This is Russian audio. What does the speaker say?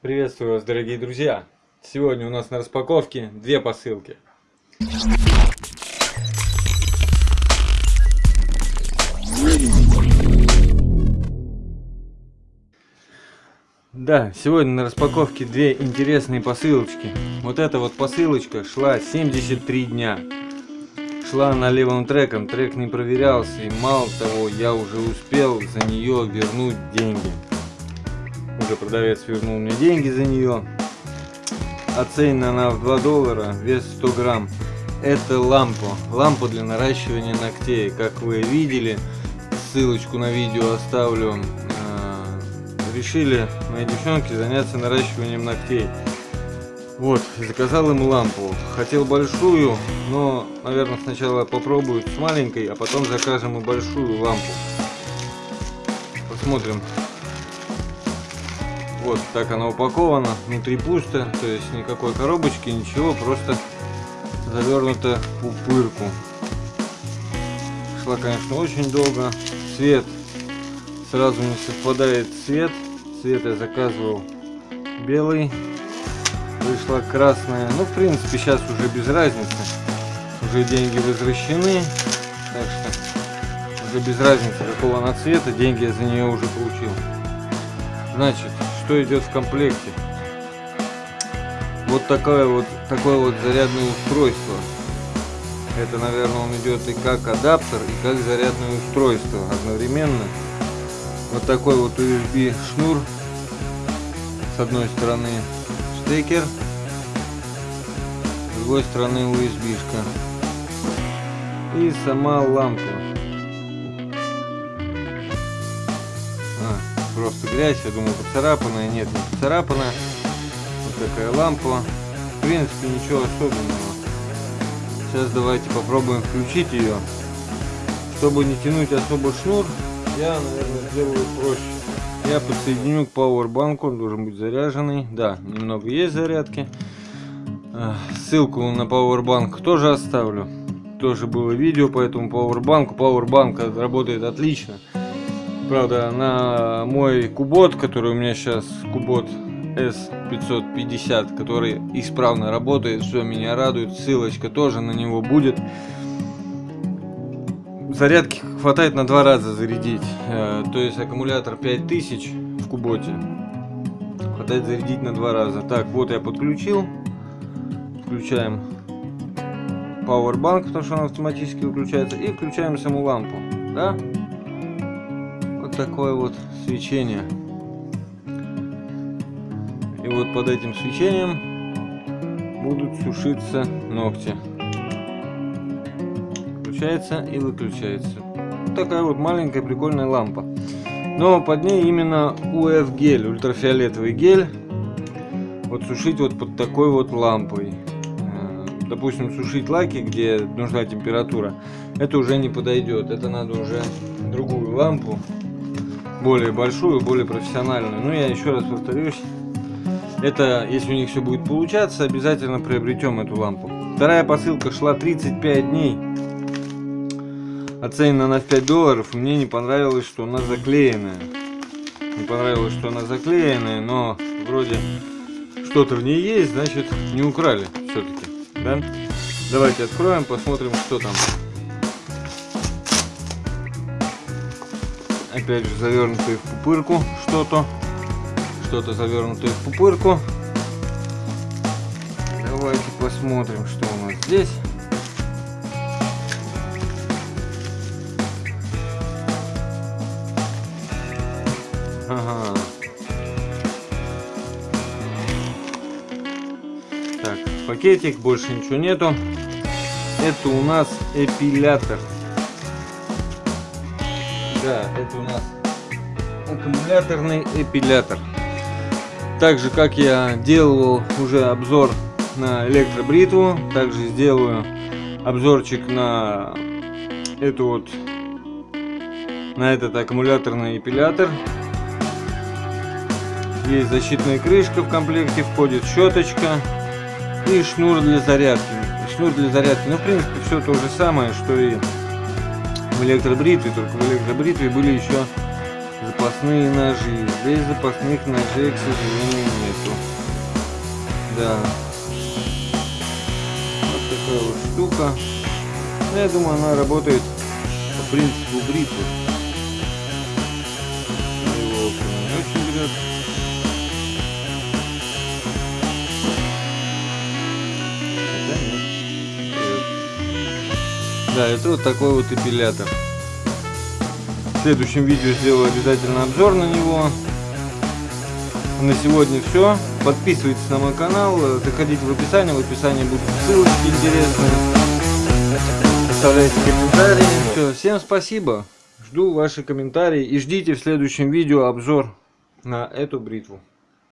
Приветствую вас, дорогие друзья! Сегодня у нас на распаковке две посылки. Да, сегодня на распаковке две интересные посылочки. Вот эта вот посылочка шла 73 дня. Шла на левым треком, трек не проверялся, и мало того, я уже успел за нее вернуть деньги. Уже продавец вернул мне деньги за нее. Оценена она в 2 доллара, вес 100 грамм. Это лампа. Лампа для наращивания ногтей. Как вы видели, ссылочку на видео оставлю. А, решили мои девчонки заняться наращиванием ногтей. Вот, заказал им лампу. Хотел большую, но, наверное, сначала попробую с маленькой, а потом закажем и большую лампу. Посмотрим, вот так она упакована, внутри пусто, то есть никакой коробочки, ничего, просто завернута пупырку. Шла, конечно, очень долго. Цвет сразу не совпадает цвет. Цвет я заказывал белый. Вышла красная. Ну, в принципе, сейчас уже без разницы. Уже деньги возвращены. Так что уже без разницы, какого она цвета. Деньги я за нее уже получил. Значит, что идет в комплекте. Вот такое вот такое вот зарядное устройство. Это, наверное, он идет и как адаптер, и как зарядное устройство одновременно. Вот такой вот USB шнур. С одной стороны штекер, с другой стороны USB -шка. И сама лампа. Просто грязь, я думаю поцарапанная, нет, не поцарапанная. Вот такая лампа. В принципе, ничего особенного. Сейчас давайте попробуем включить ее. Чтобы не тянуть особо шнур, я, наверное, сделаю проще. Я подсоединю к пауэрбанку, он должен быть заряженный. Да, немного есть зарядки. Ссылку на пауэрбанк тоже оставлю. Тоже было видео по этому пауэрбанку. Пауэрбанк работает отлично. Правда, на мой кубот, который у меня сейчас кубот S550, который исправно работает, все меня радует, ссылочка тоже на него будет. Зарядки хватает на два раза зарядить, э, то есть аккумулятор 5000 в куботе хватает зарядить на два раза. Так, вот я подключил, включаем Powerbank, потому что он автоматически выключается, и включаем саму лампу, да? Такое вот свечение. И вот под этим свечением будут сушиться ногти. Включается и выключается. Вот такая вот маленькая прикольная лампа. Но под ней именно UF гель, ультрафиолетовый гель. Вот сушить вот под такой вот лампой. Э, допустим, сушить лаки, где нужна температура, это уже не подойдет. Это надо уже другую лампу более большую, более профессиональную. Ну, я еще раз повторюсь, это, если у них все будет получаться, обязательно приобретем эту лампу. Вторая посылка шла 35 дней. Оценена на 5 долларов. Мне не понравилось, что она заклеенная. Не понравилось, что она заклеенная, но вроде что-то в ней есть, значит не украли все-таки. Да? Давайте откроем, посмотрим, что там. Опять же завернутые в пупырку что-то. Что-то завернутое в пупырку. Давайте посмотрим что у нас здесь. Ага. так пакетик больше ничего нету. Это у нас эпилятор да, это у нас аккумуляторный эпилятор. Так же, как я делал уже обзор на электробритву, также сделаю обзорчик на эту вот на этот аккумуляторный эпилятор. Есть защитная крышка в комплекте, входит щеточка и шнур для зарядки. Шнур для зарядки, ну в принципе все то же самое, что и в электробритве, только в электробритве были еще запасные ножи. Здесь запасных ножей, к сожалению, нету. Да. Вот такая вот штука. Я думаю, она работает по принципу бритвы. Да, это вот такой вот эпилятор. В следующем видео сделаю обязательно обзор на него. На сегодня все. Подписывайтесь на мой канал, заходите в описание, в описании будут ссылочки интересные. Оставляйте комментарии. Все, всем спасибо. Жду ваши комментарии и ждите в следующем видео обзор на эту бритву.